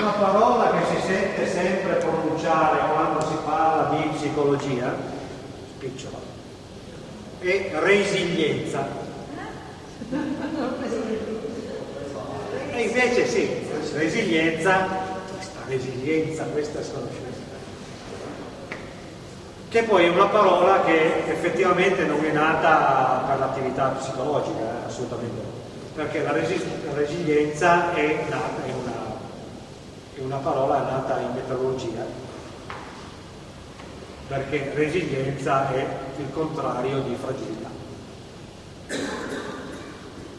una parola che si sente sempre pronunciare quando si parla di psicologia, spicciola, è resilienza. E invece sì, resilienza, questa resilienza, questa sconosciuta che poi è una parola che effettivamente non è nata per l'attività psicologica, eh, assolutamente perché la, resi la resilienza è, nata, è, una, una parola nata in metallurgia, perché resilienza è il contrario di fragilità.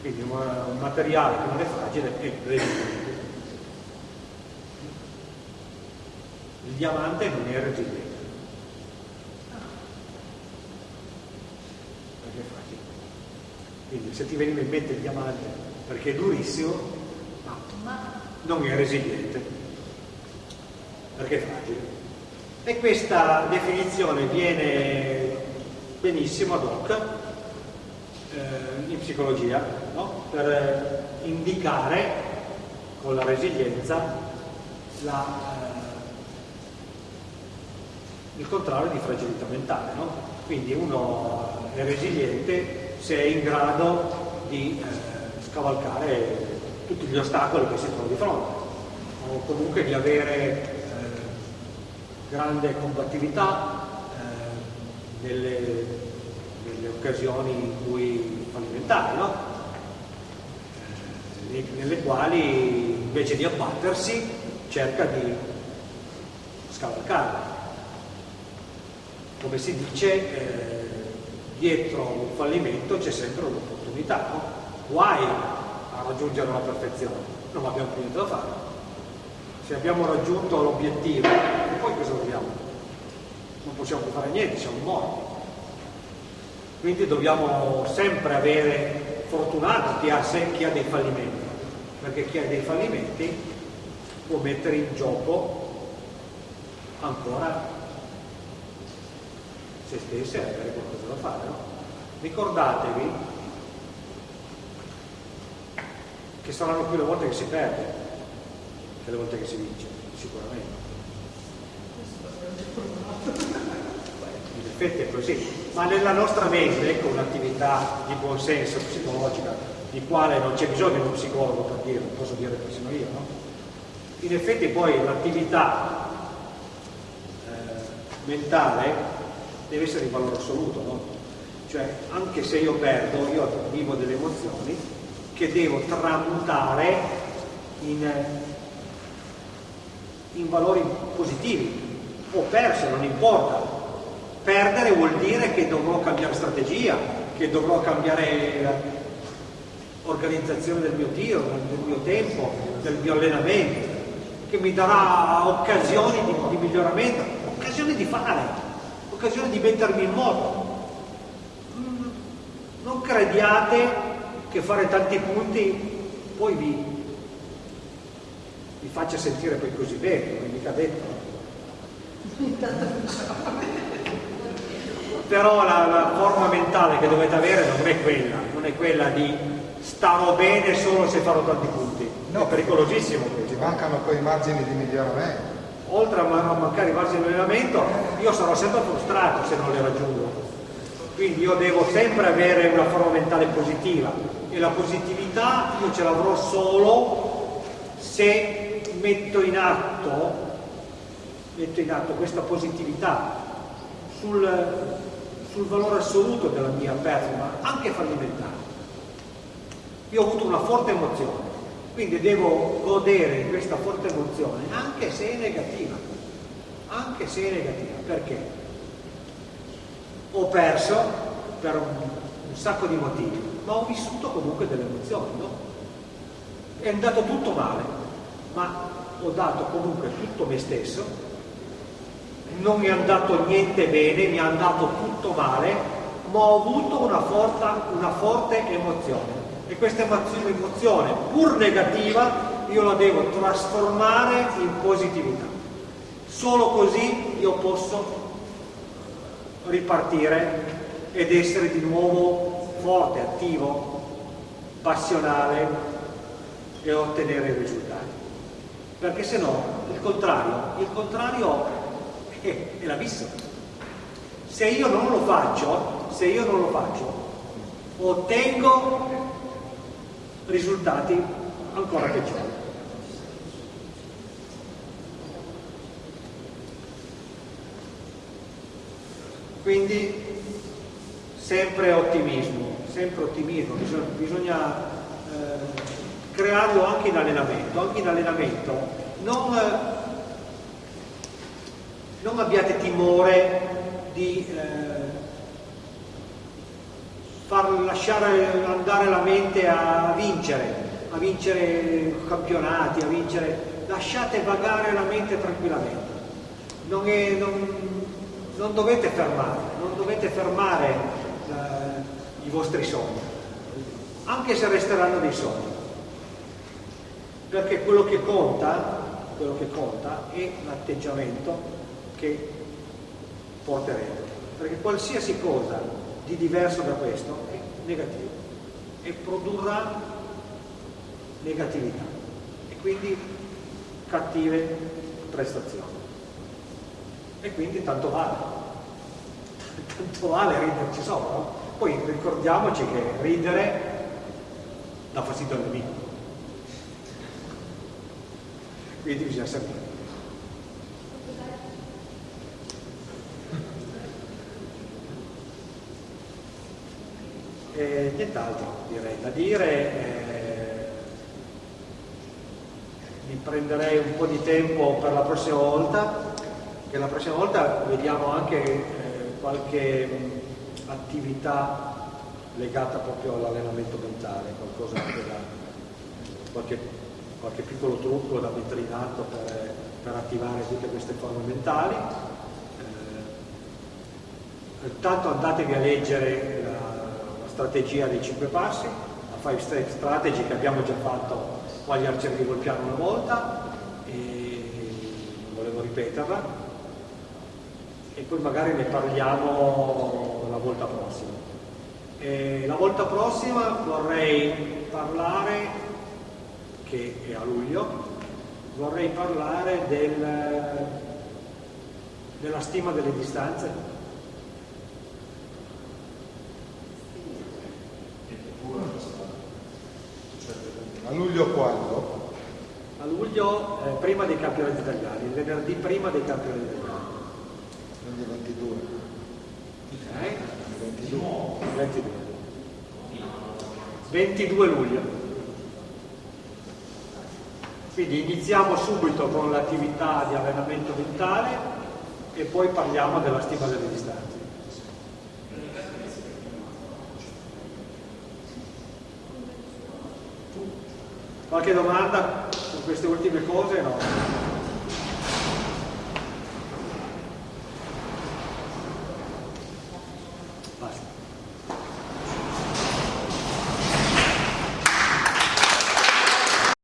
Quindi un materiale che non è fragile è resiliente. Il diamante non è resiliente. Quindi se ti veniva in mente il diamante perché è durissimo, non è resiliente, perché è fragile. E questa definizione viene benissimo ad hoc eh, in psicologia, no? per indicare con la resilienza la, eh, il contrario di fragilità mentale. No? Quindi uno è resiliente se è in grado di eh, scavalcare tutti gli ostacoli che si trova di fronte o comunque di avere eh, grande combattività eh, nelle, nelle, occasioni in cui fallimentari, no? Eh, nelle quali invece di abbattersi cerca di scavalcare. Come si dice, eh, dietro un fallimento c'è sempre un'opportunità, no? Guai a raggiungere la perfezione, non abbiamo più niente da fare. Se abbiamo raggiunto l'obiettivo, poi cosa dobbiamo? Non possiamo fare niente, siamo morti. Quindi dobbiamo sempre avere fortunato chi ha, chi ha dei fallimenti, perché chi ha dei fallimenti può mettere in gioco ancora se stesse e avere qualcosa da fare. No? Ricordatevi che saranno più le volte che si perde che le volte che si vince, sicuramente. In effetti è così, ma nella nostra mente, ecco un'attività di buonsenso psicologica, di quale non c'è bisogno di uno psicologo per dirlo, posso dire persino io, no? In effetti poi l'attività eh, mentale deve essere in valore assoluto, no? Cioè, anche se io perdo, io vivo delle emozioni che devo tramutare in, in valori positivi. Ho perso, non importa. Perdere vuol dire che dovrò cambiare strategia, che dovrò cambiare organizzazione del mio tiro, del mio tempo, del mio allenamento, che mi darà occasioni di, di miglioramento, occasioni di fare occasione di mettermi in moto. Non crediate che fare tanti punti poi vi, vi faccia sentire poi così bene, non è mica detto. Però la, la, forma mentale che dovete avere non è quella, non è quella di starò bene solo se farò tanti punti. No, è pericolosissimo questo. Ti mancano poi i margini di miglioramento oltre a mancare i margini di allenamento, io sarò sempre frustrato se non le raggiungo. Quindi io devo sempre avere una forma mentale positiva e la positività io ce l'avrò solo se metto in atto, metto in atto questa positività sul, sul valore assoluto della mia performance, anche fallimentare. Io ho avuto una forte emozione, quindi devo godere di questa forte emozione, anche se è negativa, anche se è negativa. Perché? Ho perso per un, un sacco di motivi, ma ho vissuto comunque delle emozioni, no? È andato tutto male, ma ho dato comunque tutto me stesso, non mi è andato niente bene, mi è andato tutto male, ma ho avuto una, forta, una forte emozione e questa emozione, pur negativa, io la devo trasformare in positività. Solo così io posso ripartire ed essere di nuovo forte, attivo, passionale e ottenere risultati. perché se no il contrario, il contrario è, è l'abisso. Se io non lo faccio, se io non lo faccio, ottengo risultati ancora peggiori. Quindi sempre ottimismo, sempre ottimismo, bisogna, bisogna eh, crearlo anche in allenamento, anche in allenamento non, non abbiate timore di eh, far lasciare andare la mente a vincere, a vincere campionati, a vincere, lasciate vagare la mente tranquillamente. Non, è, non, non dovete fermare, non dovete fermare eh, i vostri sogni, anche se resteranno dei sogni. Perché quello che conta, quello che conta è l'atteggiamento che porterete. Perché qualsiasi cosa di diverso da questo è negativo e produrrà negatività e quindi cattive prestazioni e quindi tanto vale, tanto vale riderci sopra. Poi ricordiamoci che ridere dà fastidio al nemico, quindi bisogna sapere. E nient'altro direi da dire. Eh, mi prenderei un po' di tempo per la prossima volta che la prossima volta vediamo anche eh, qualche mh, attività legata proprio all'allenamento mentale, qualcosa da, qualche, qualche, piccolo trucco da mettere in atto per, per attivare tutte queste forme mentali. Eh, intanto andatevi a leggere strategia dei 5 passi, la 5 step strategy che abbiamo già fatto qua agli arcieri di Volpiano una volta e volevo ripeterla e poi magari ne parliamo la volta prossima. E la volta prossima vorrei parlare, che è a luglio, vorrei parlare del, della stima delle distanze. A luglio quando? A luglio eh, prima dei campionati italiani, il venerdì prima dei campionati italiani. Quindi 22. Ok? 22. 22. 22 luglio. Quindi iniziamo subito con l'attività di allenamento mentale e poi parliamo della stima delle distanze. Qualche domanda su queste ultime cose? No.